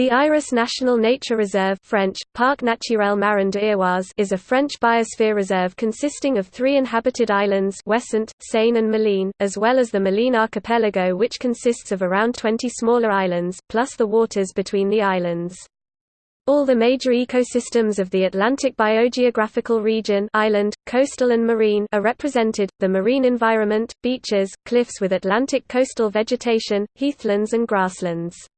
The Iroise National Nature Reserve French, Parc Naturel Marin de is a French biosphere reserve consisting of three inhabited islands Ouessant, Sein and Molène, as well as the Molène archipelago which consists of around 20 smaller islands, plus the waters between the islands. All the major ecosystems of the Atlantic biogeographical region island, coastal and marine are represented, the marine environment, beaches, cliffs with Atlantic coastal vegetation, heathlands and grasslands.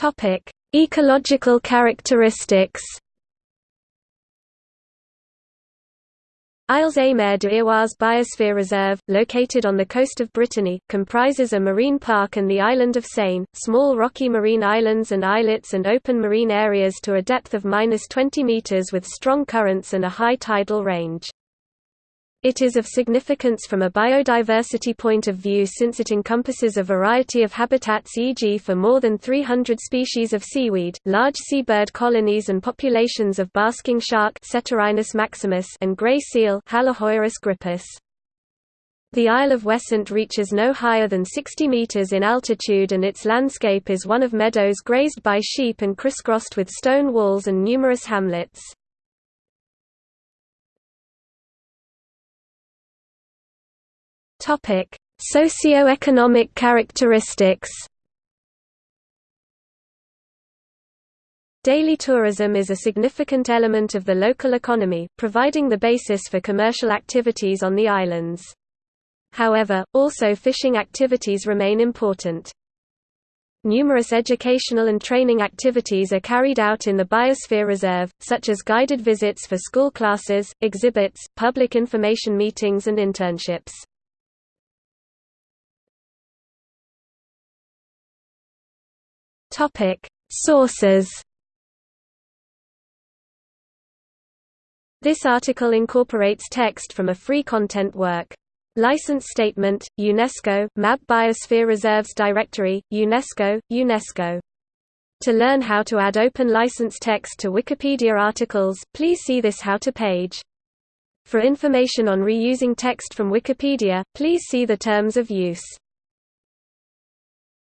Topic: Ecological characteristics. Isles Mer de Iroise Biosphere Reserve, located on the coast of Brittany, comprises a marine park and the island of Sein, small rocky marine islands and islets and open marine areas to a depth of 20 meters with strong currents and a high tidal range. It is of significance from a biodiversity point of view since it encompasses a variety of habitats e.g. for more than 300 species of seaweed, large seabird colonies and populations of basking shark maximus and gray seal. The Isle of Ouessant reaches no higher than 60 meters in altitude and its landscape is one of meadows grazed by sheep and crisscrossed with stone walls and numerous hamlets. Topic: Socio-economic characteristics. Daily tourism is a significant element of the local economy, providing the basis for commercial activities on the islands. However, also fishing activities remain important. Numerous educational and training activities are carried out in the Biosphere Reserve, such as guided visits for school classes, exhibits, public information meetings and internships. Topic: Sources. This article incorporates text from a free content work. License Statement, UNESCO, MAB Biosphere Reserves Directory, UNESCO, UNESCO. To learn how to add open license text to Wikipedia articles, please see this How to page. For information on reusing text from Wikipedia, please see the Terms of Use.